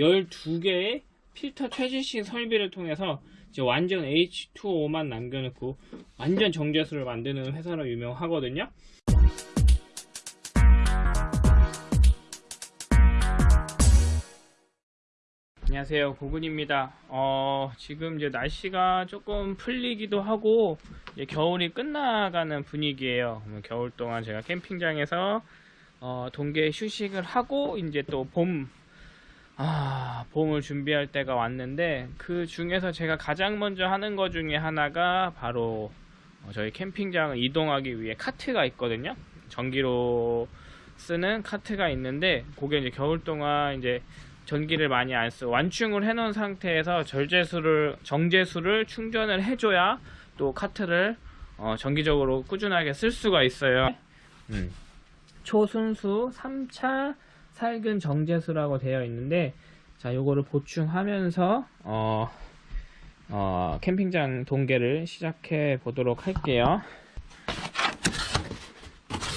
12개의 필터 최신식 설비를 통해서 이제 완전 H2O만 남겨놓고 완전 정제수를 만드는 회사로 유명하거든요. 안녕하세요. 고군입니다. 어, 지금 이제 날씨가 조금 풀리기도 하고 이제 겨울이 끝나가는 분위기예요. 겨울 동안 제가 캠핑장에서 어, 동계 휴식을 하고 이제 또 봄 아, 봄을 준비할 때가 왔는데 그 중에서 제가 가장 먼저 하는 것 중에 하나가 바로 어, 저희 캠핑장을 이동하기 위해 카트가 있거든요. 전기로 쓰는 카트가 있는데 그게 이제 겨울 동안 이제 전기를 많이 안 쓰고 완충을 해 놓은 상태에서 절제수를 정제수를 충전을 해줘야 또 카트를 어, 정기적으로 꾸준하게 쓸 수가 있어요. 음. 초순수 3차 살균 정제수라고 되어 있는데 자 요거를 보충하면서 어, 어, 캠핑장 동계를 시작해 보도록 할게요.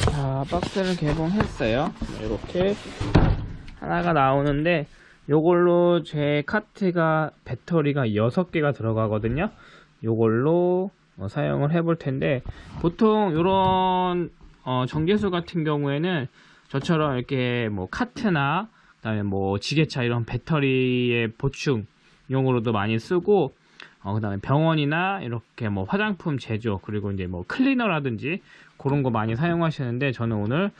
자 박스를 개봉했어요. 이렇게 하나가 나오는데 요걸로 제 카트가 배터리가 6개가 들어가거든요. 요걸로 어, 사용을 해 볼 텐데 보통 요런 어, 정제수 같은 경우에는 저처럼 이렇게 뭐 카트나 그다음에 뭐 지게차 이런 배터리의 보충용으로도 많이 쓰고 어, 그다음에 병원이나 이렇게 뭐 화장품 제조 그리고 이제 뭐 클리너라든지 그런 거 많이 사용하시는데 저는 오늘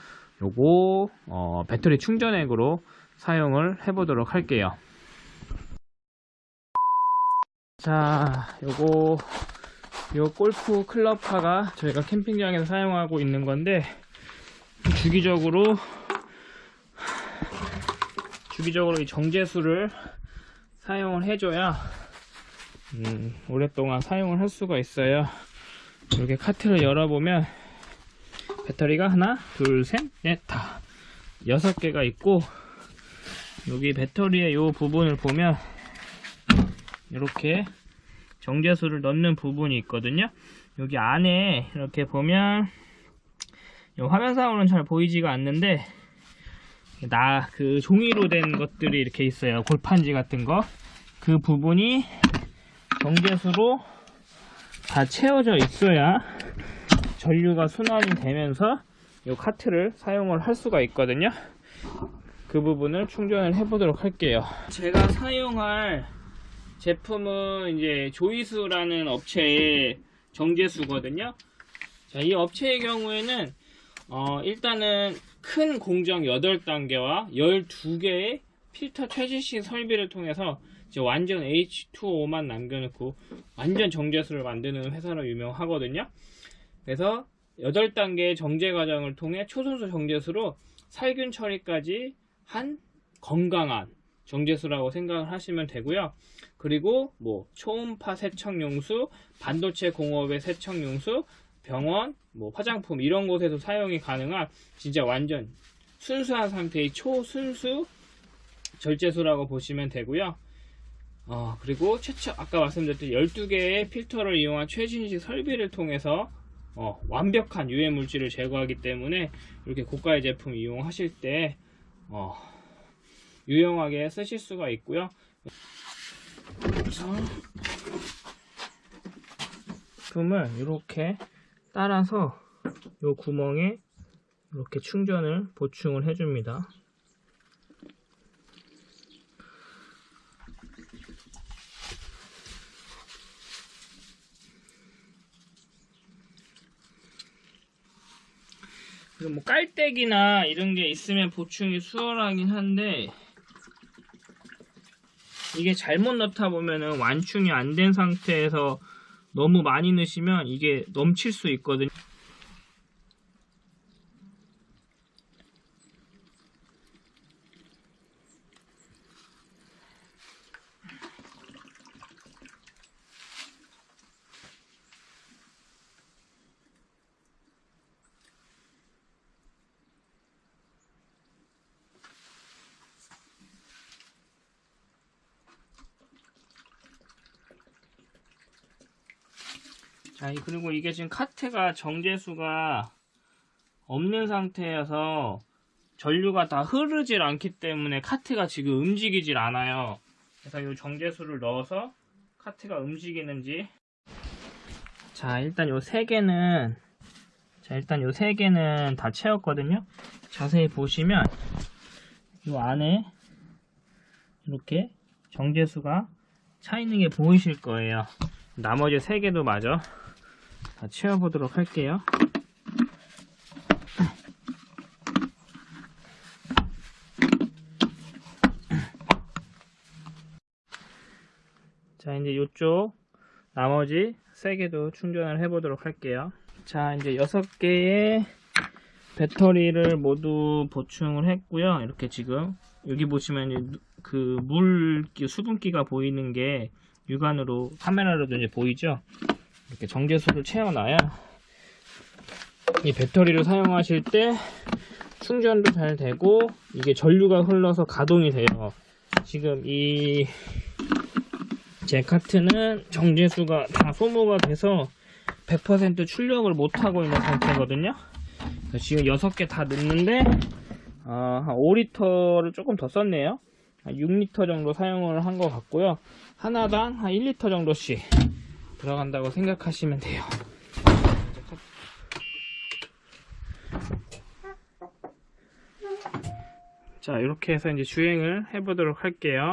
요거 어, 배터리 충전액으로 사용을 해보도록 할게요. 자 요거 요 골프 클럽화가 저희가 캠핑장에서 사용하고 있는 건데 주기적으로 주기적으로 이 정제수를 사용을 해줘야 음, 오랫동안 사용을 할 수가 있어요. 이렇게 카트를 열어보면 배터리가 하나 둘셋넷다 여섯 개가 있고 여기 배터리의 이 부분을 보면 이렇게 정제수를 넣는 부분이 있거든요. 여기 안에 이렇게 보면 화면상으로는 잘 보이지가 않는데 나 그 종이로 된 것들이 이렇게 있어요. 골판지 같은 거. 그 부분이 정제수로 다 채워져 있어야 전류가 순환이 되면서 이 카트를 사용을 할 수가 있거든요. 그 부분을 충전을 해 보도록 할게요. 제가 사용할 제품은 이제 조이수라는 업체의 정제수거든요. 자, 이 업체의 경우에는 어, 일단은 큰 공정 8단계와 12개의 필터 최신식 설비를 통해서 이제 완전 H2O만 남겨놓고 완전 정제수를 만드는 회사로 유명하거든요 그래서 8단계의 정제 과정을 통해 초순수 정제수로 살균 처리까지 한 건강한 정제수라고 생각을 하시면 되고요. 그리고 뭐 초음파 세척 용수, 반도체 공업의 세척 용수, 병원, 뭐 화장품 이런 곳에서 사용이 가능한 진짜 완전 순수한 상태의 초순수 절제수라고 보시면 되고요. 어, 그리고 최초 아까 말씀드렸듯이 12개의 필터를 이용한 최신식 설비를 통해서 어, 완벽한 유해 물질을 제거하기 때문에 이렇게 고가의 제품 이용하실 때 어, 유용하게 쓰실 수가 있고요 그래서 제품을 이렇게 따라서 이 구멍에 이렇게 충전을 보충을 해줍니다. 뭐 깔때기나 이런 게 있으면 보충이 수월하긴 한데 이게 잘못 넣다 보면은 완충이 안 된 상태에서 너무 많이 넣으시면 이게 넘칠 수 있거든요 자, 그리고 이게 지금 카트가 정제수가 없는 상태여서 전류가 다 흐르질 않기 때문에 카트가 지금 움직이질 않아요. 그래서 이 정제수를 넣어서 카트가 움직이는지 자 일단 요 세 개는 자 일단 요 세 개는 다 채웠거든요. 자세히 보시면 요 안에 이렇게 정제수가 차 있는 게 보이실 거예요. 나머지 세 개도 마저 다 채워보도록 할게요. 자 이제 이쪽 나머지 세 개도 충전을 해 보도록 할게요. 자 이제 여섯 개의 배터리를 모두 보충을 했고요. 이렇게 지금 여기 보시면 그 물 수분기가 보이는 게 육안으로 카메라로도 이제 보이죠. 이렇게 정제수를 채워놔야 이 배터리를 사용하실 때 충전도 잘 되고 이게 전류가 흘러서 가동이 돼요. 지금 이 제 카트는 정제수가 다 소모가 돼서 100% 출력을 못하고 있는 상태거든요. 지금 6개 다 넣는데 어, 한 5리터를 조금 더 썼네요. 한 6리터 정도 사용을 한 것 같고요. 하나당 한 1리터 정도씩 들어간다고 생각하시면 돼요. 자, 이렇게 해서 이제 주행을 해 보도록 할게요.